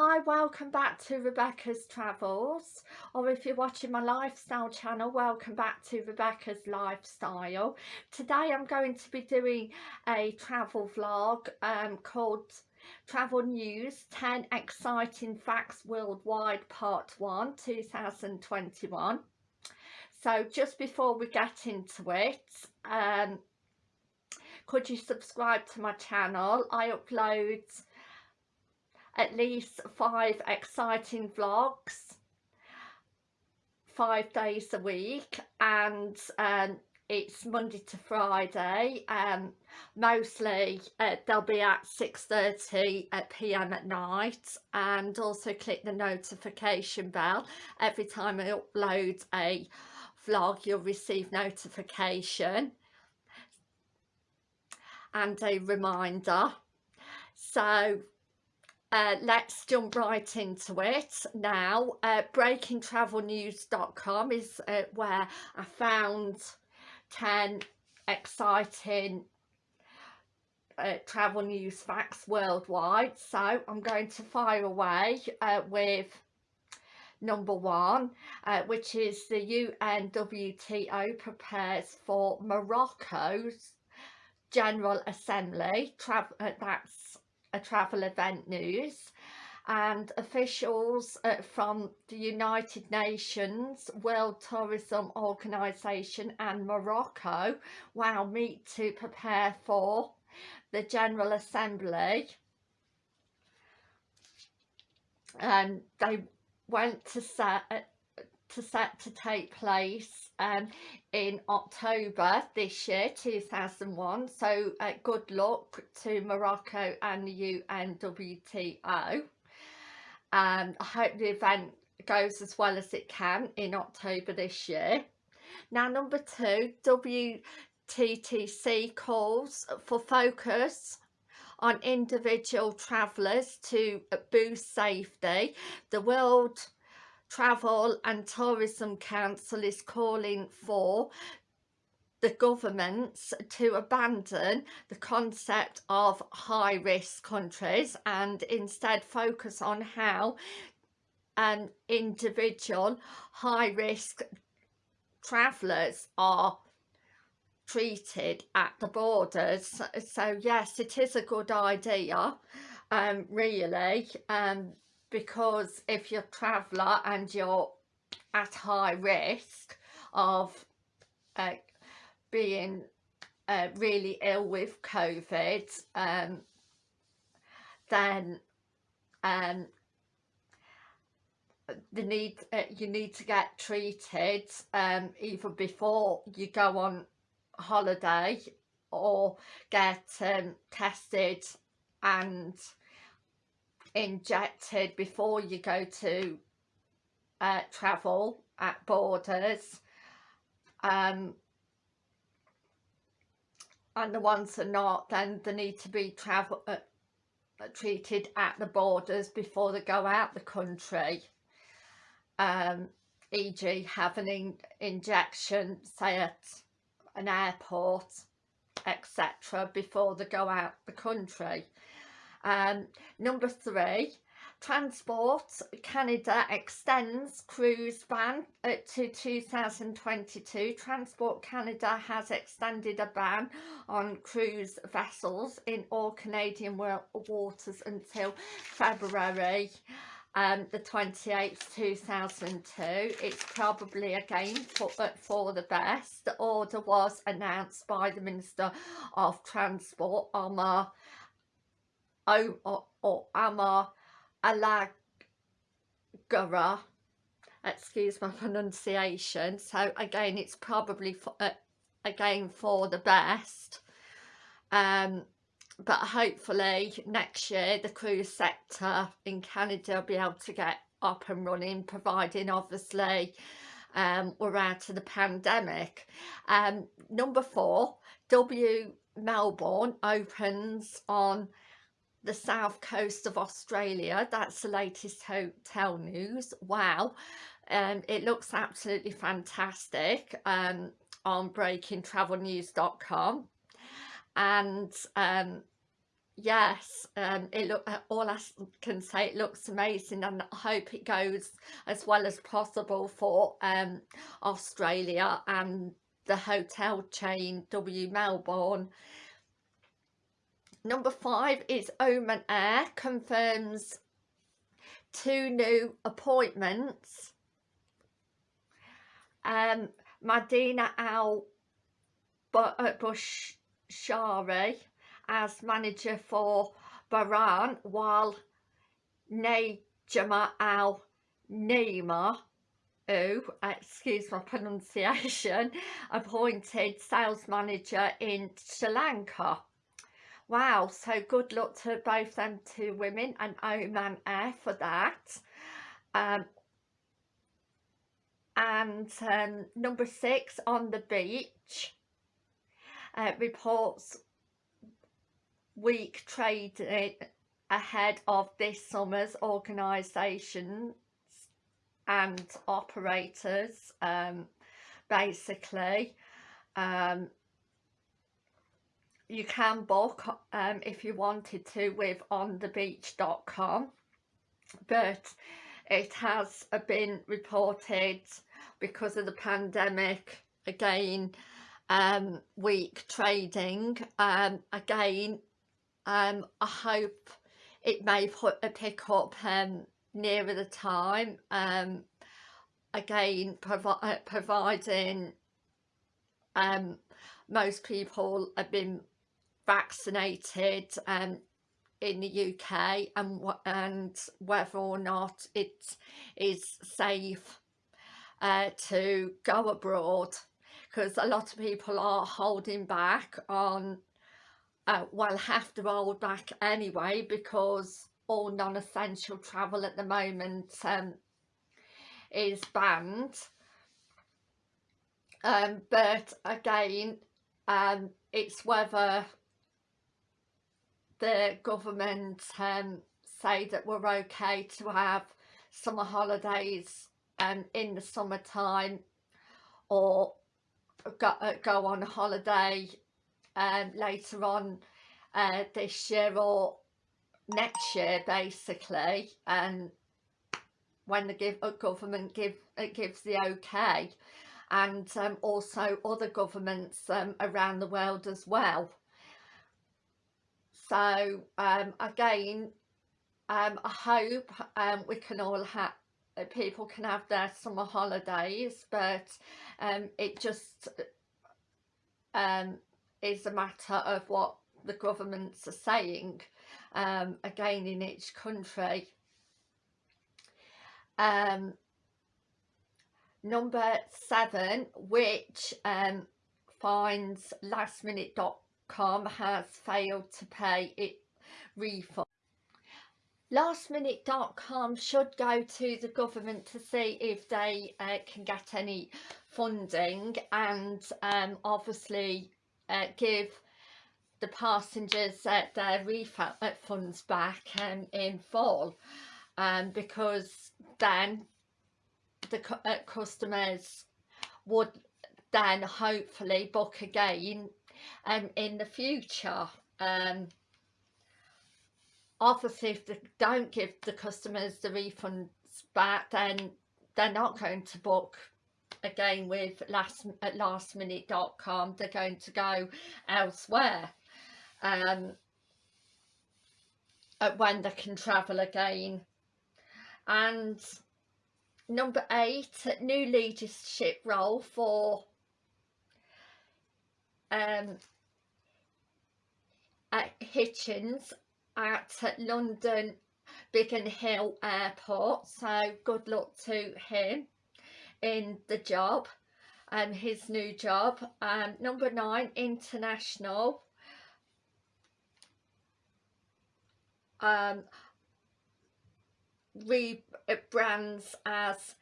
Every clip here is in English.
Hi, welcome back to Rebecca's Travels or if you're watching my lifestyle channel, welcome back to Rebecca's Lifestyle. Today I'm going to be doing a travel vlog um, called Travel News 10 Exciting Facts Worldwide Part 1 2021. So just before we get into it, um, could you subscribe to my channel? I upload at least five exciting vlogs five days a week and um, it's Monday to Friday um, mostly uh, they'll be at 6.30 p.m. at night and also click the notification bell every time I upload a vlog you'll receive notification and a reminder so uh, let's jump right into it now. Uh, breakingtravelnews.com is uh, where I found 10 exciting uh, travel news facts worldwide. So I'm going to fire away uh, with number one, uh, which is the UNWTO prepares for Morocco's General Assembly. Tra uh, that's a travel event news and officials uh, from the United Nations, World Tourism Organization and Morocco will meet to prepare for the General Assembly. And they went to set to set to take place um, in October this year 2001 so uh, good luck to Morocco and the UNWTO and I hope the event goes as well as it can in October this year. Now number two WTTC calls for focus on individual travellers to boost safety. The world Travel and Tourism Council is calling for the governments to abandon the concept of high-risk countries and instead focus on how an individual high-risk travellers are treated at the borders. So yes it is a good idea um really um because if you're a traveller and you're at high risk of uh, being uh, really ill with COVID um, then um, the need uh, you need to get treated um, either before you go on holiday or get um, tested and injected before you go to uh, travel at borders um, and the ones that are not then they need to be travel uh, treated at the borders before they go out the country um, e.g. have an in injection say at an airport etc before they go out the country um, number three, Transport Canada extends cruise ban to 2022. Transport Canada has extended a ban on cruise vessels in all Canadian waters until February um, the 28th 2002 it's probably again for, for the best the order was announced by the Minister of Transport Omar o, o, Ama Alagara. Excuse my pronunciation. So again it's probably for, uh, again for the best. Um but hopefully next year the cruise sector in Canada will be able to get up and running providing obviously um, we're out of the pandemic. Um, number four W Melbourne opens on the south coast of Australia that's the latest hotel news. Wow. Um, it looks absolutely fantastic um, on breakingtravelnews.com and um, yes um it look uh, all I can say it looks amazing and I hope it goes as well as possible for um Australia and the hotel chain W Melbourne number five is Oman Air confirms two new appointments um Madina Al uh, Bushari as manager for Bahrain while Najma Al Nima who, excuse my pronunciation, appointed sales manager in Sri Lanka. Wow, so good luck to both them two women and Oman Air for that. Um, and um, number six, on the beach, uh, reports weak trading ahead of this summer's organisations and operators um, basically um, you can book um, if you wanted to with onthebeach.com but it has been reported because of the pandemic again um, weak trading um, again um, I hope it may put a pick up um, nearer the time um, again provi uh, providing um, most people have been vaccinated um, in the UK and and whether or not it is safe uh, to go abroad because a lot of people are holding back on uh, well have to hold back anyway because all non-essential travel at the moment um, is banned. Um, but again um, it's whether the government um, say that we're okay to have summer holidays um, in the summertime or go, uh, go on holiday um, later on uh, this year or next year basically and when the give, uh, government give, uh, gives the okay and um, also other governments um, around the world as well. So um, again, um, I hope um, we can all have uh, people can have their summer holidays but um, it just um, is a matter of what the governments are saying um, again in each country. Um, number seven, which um, finds lastminute.com has failed to pay it refund. Lastminute.com should go to the government to see if they uh, can get any funding and um, obviously uh, give the passengers uh, their refunds back um, in full um, because then the cu uh, customers would then hopefully book again um, in the future. Um, obviously if they don't give the customers the refunds back then they're not going to book again with last at lastminute.com they're going to go elsewhere um, when they can travel again and number eight new leadership role for um, at Hitchens at London Biggin Hill Airport so good luck to him in the job and um, his new job. Um, number nine international. Um, rebrands as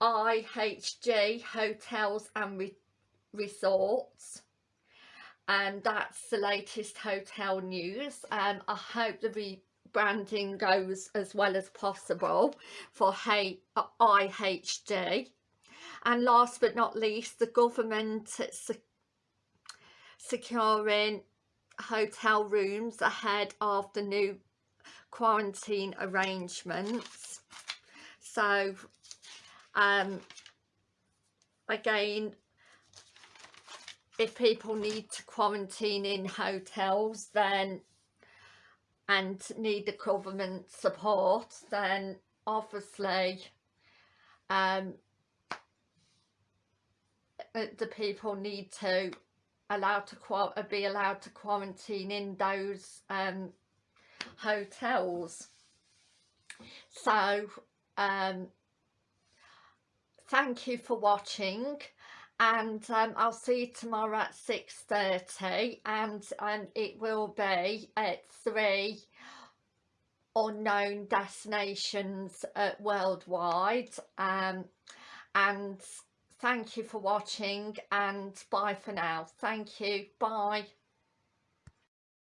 IHG Hotels and Re Resorts. And that's the latest hotel news um, I hope the rebranding goes as well as possible for IHG and last but not least the government securing hotel rooms ahead of the new quarantine arrangements. So um again if people need to quarantine in hotels then and need the government support then obviously um, uh, the people need to allow to uh, be allowed to quarantine in those um, hotels. So um, thank you for watching and um, I'll see you tomorrow at 6.30 and um, it will be at three unknown destinations uh, worldwide um, and thank you for watching and bye for now. Thank you. Bye